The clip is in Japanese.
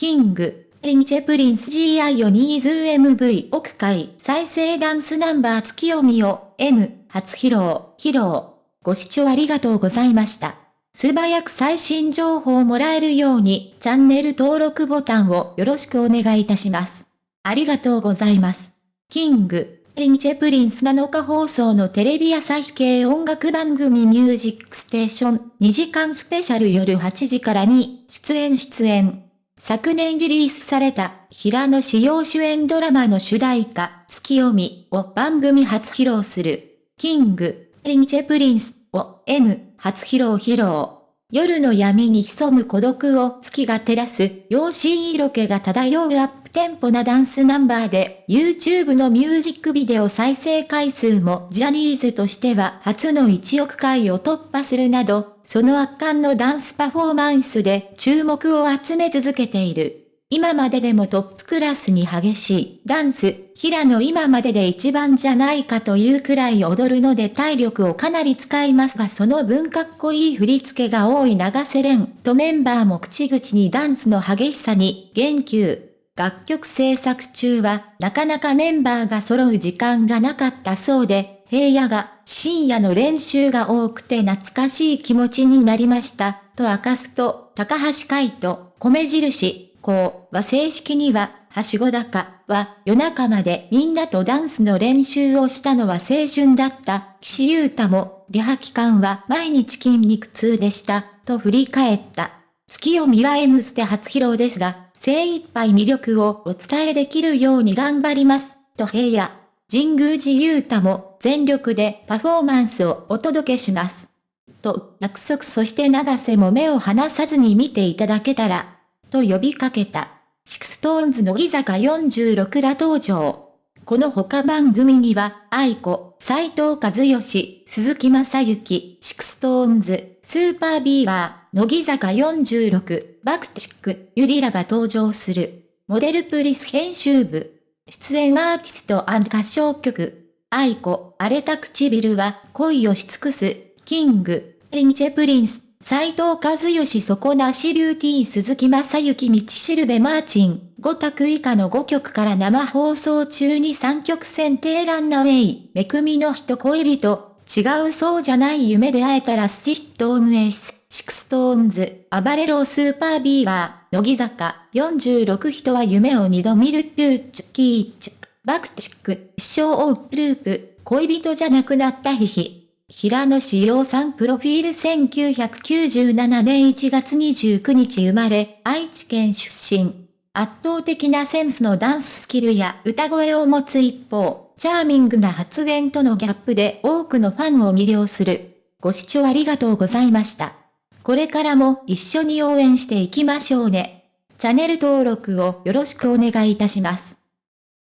キング、リンチェプリンス GI オニーズ MV 奥会再生ダンスナンバー月読みを M 初披露、披露。ご視聴ありがとうございました。素早く最新情報をもらえるようにチャンネル登録ボタンをよろしくお願いいたします。ありがとうございます。キング、リンチェプリンス7日放送のテレビ朝日系音楽番組ミュージックステーション2時間スペシャル夜8時からに出演出演。昨年リリースされた平野紫耀主演ドラマの主題歌ツキヨミを番組初披露する。 King & Prince を M 初披露披露。夜の闇に潜む孤独を月が照らす、妖しい色気が漂うアップテンポなダンスナンバーで、YouTube のミュージックビデオ再生回数もジャニーズとしては初の1億回を突破するなど、その圧巻のダンスパフォーマンスで注目を集め続けている。今まででもトップクラスに激しいダンス、平野今までで一番じゃないかというくらい踊るので体力をかなり使いますがその分かっこいい振り付けが多い長瀬廉とメンバーも口々にダンスの激しさに言及。楽曲制作中はなかなかメンバーが揃う時間がなかったそうで、平野が深夜の練習が多くて懐かしい気持ちになりました、と明かすと、高橋海人、米印、こうは正式には、はしご高は夜中までみんなとダンスの練習をしたのは青春だった。岸優太も、リハ期間は毎日筋肉痛でした、と振り返った。ツキヨミは M ステ初披露ですが、精一杯魅力をお伝えできるように頑張ります、と平野。神宮寺勇太も全力でパフォーマンスをお届けします。と約束そして永瀬も目を離さずに見ていただけたら、と呼びかけた。 SixTONES 乃木坂46ら登場。この他番組には、愛子、斎藤和義、鈴木正幸、シクストーンズ、スーパービーバー、乃木坂46、 BUCK-TICK、優里らが登場する。モデルプリス編集部。出演アーティスト歌唱曲。愛子、荒れた唇は恋をし尽くす。キング、リンチェプリンス。斎藤和義底なしビューティー鈴木正幸道しるべマーチン、5択以下の5曲から生放送中に3曲選定ランナウェイ、めくみの人恋人、違うそうじゃない夢で会えたらスチットームエース、シクストーンズ、暴れろスーパービーバー、乃木坂、46人は夢を二度見るトゥーチュキーチュ、バクチック、一生オープループ、恋人じゃなくなったヒヒ。平野志陽さんプロフィール1997年1月29日生まれ、愛知県出身。圧倒的なセンスのダンススキルや歌声を持つ一方、チャーミングな発言とのギャップで多くのファンを魅了する。ご視聴ありがとうございました。これからも一緒に応援していきましょうね。チャンネル登録をよろしくお願いいたします。